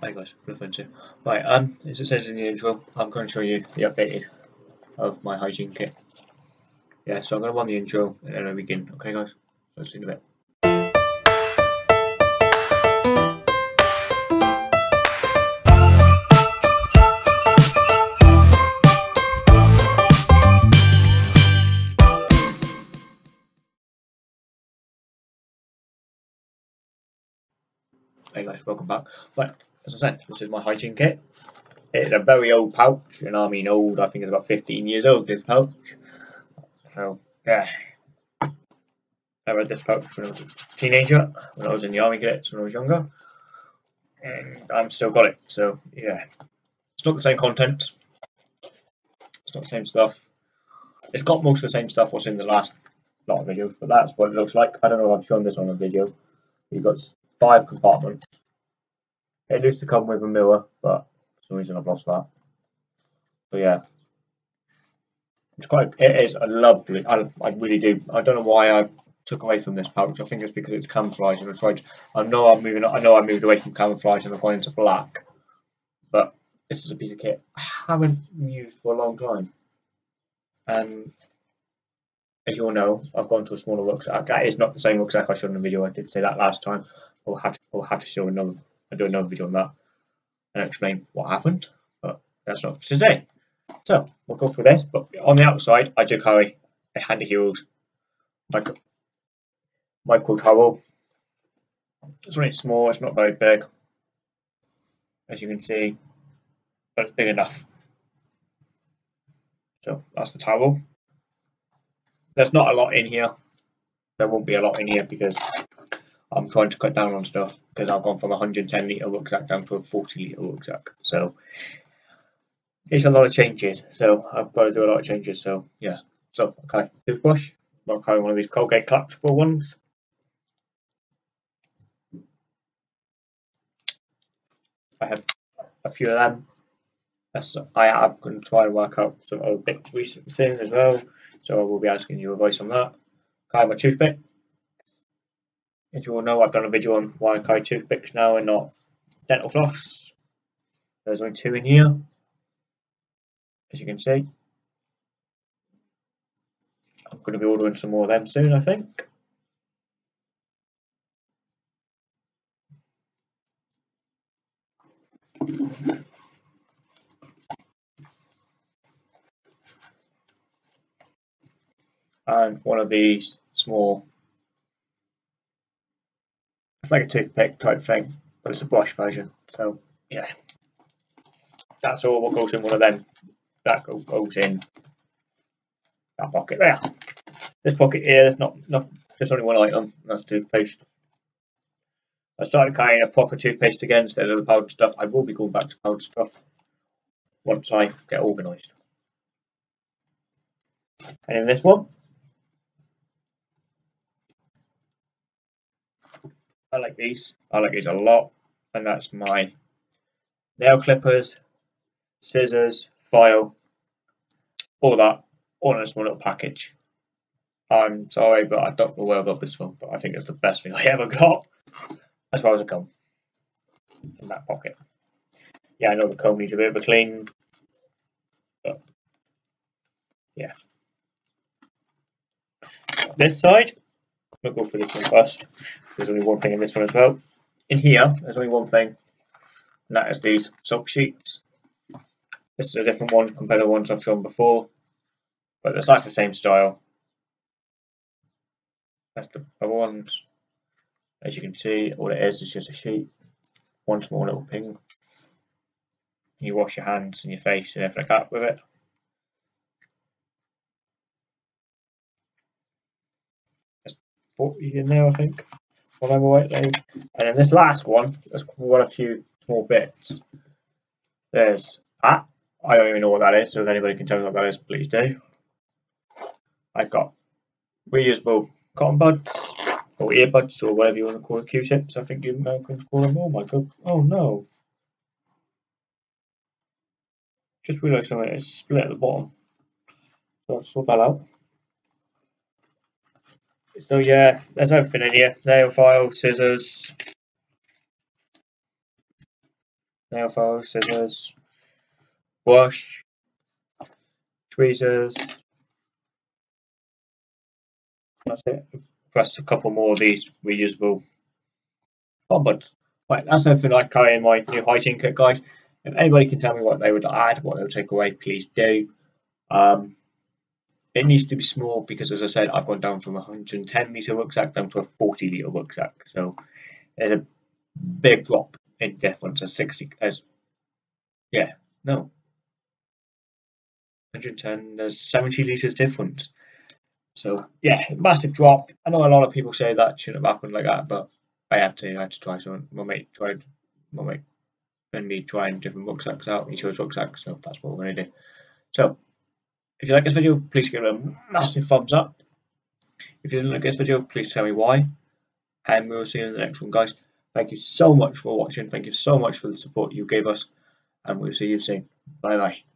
Hi guys, fun too. Right, um, as it says in the intro, I'm going to show you the updated of my hygiene kit. Yeah, so I'm going to run the intro and then I begin. Okay guys, so see you in a bit. Hey guys, welcome back. Right, as I said, this is my hygiene kit. It's a very old pouch, and I mean old, I think it's about 15 years old, this pouch. So, yeah. I read this pouch when I was a teenager, when I was in the army cadets when I was younger. And I'm still got it, so yeah. It's not the same content. It's not the same stuff. It's got most of the same stuff what's in the last lot of videos, but that's what it looks like. I don't know if I've shown this on a video. You've got five compartments. It used to come with a mirror, but for some reason I've lost that. But yeah, it's quite. It is a lovely. I, I really do. I don't know why I took away from this pouch. I think it's because it's camouflage, and I tried. I know I'm moving. I know I moved away from camouflage and I've gone into black, but this is a piece of kit I haven't used for a long time. And as you all know, I've gone to a smaller rucksack. That is not the same rucksack I showed in the video. I did say that last time. I'll have to, I'll have to show another, I'll do another video on that and explain what happened, but that's not for today. So we'll go through this, but on the outside, I do carry a Handy Heroes micro, micro towel. It's really small, it's not very big, as you can see, but it's big enough. So that's the towel. There's not a lot in here. There won't be a lot in here because I'm trying to cut down on stuff because I've gone from a 110 litre rucksack down to a 40 litre rucksack. So it's a lot of changes. So I've got to do a lot of changes. So yeah. So okay, toothbrush. I'm carrying one of these Colgate collapsible ones. I have a few of them. That's, I am going to try and work out some other bits recent things as well. So I will be asking you advice on that. Carry my toothpick. As you all know, I've done a video on why I carry toothpicks now and not dental floss. There's only two in here, as you can see. I'm going to be ordering some more of them soon, I think. And one of these small it's like a toothpick type thing, but it's a brush version. So yeah, that's all what goes in one of them. That goes in that pocket there. This pocket here, there's not, not just only one item. That's toothpaste. I started carrying a proper toothpaste again instead of the powdered stuff. I will be going back to powdered stuff once I get organised. And in this one, I like these. I like these a lot. And that's my nail clippers, scissors, file, all that, all in a small little package. I'm sorry, but I don't know where I got this one, but I think it's the best thing I ever got, as far as a comb in that pocket. Yeah, I know the comb needs a bit of a clean, but yeah. This side, We'll go for this one first. There's only one thing in this one as well. In here, there's only one thing, and that is these soap sheets. This is a different one compared to the ones I've shown before, but it's like the same style. That's the other ones. As you can see, all it is is just a sheet, one small little ping. You wash your hands and your face and everything like that with it. In there, I think. Whatever right there. And then this last one, there's quite a few small bits. There's that. I don't even know what that is, so if anybody can tell me what that is, please do. I've got reusable cotton buds, or earbuds, or whatever you want to call it, Q-tips, I think you can call them. Oh my god. Oh no. Just realised something is split at the bottom. So I'll sort that out. So yeah, there's everything in here. Nail file, scissors. nail file, scissors, brush, tweezers. That's it. Plus a couple more of these reusable buds. Right, that's everything I carry in my new hygiene kit, guys. If anybody can tell me what they would add, what they would take away, please do. Um, it needs to be small because, as I said, I've gone down from a 110 litre rucksack down to a 40 litre rucksack. So there's a big drop in difference as 60 as yeah no 110 there's 70 litres difference. So yeah, massive drop. I know a lot of people say that shouldn't have happened like that, but I had to. I had to try something. My mate tried. My mate and me trying different rucksacks out. He chose rucksacks, so that's what we're to do. So if you like this video, please give it a massive thumbs up. If you didn't like this video, please tell me why. And we will see you in the next one, guys. Thank you so much for watching. Thank you so much for the support you gave us. And we'll see you soon. Bye bye.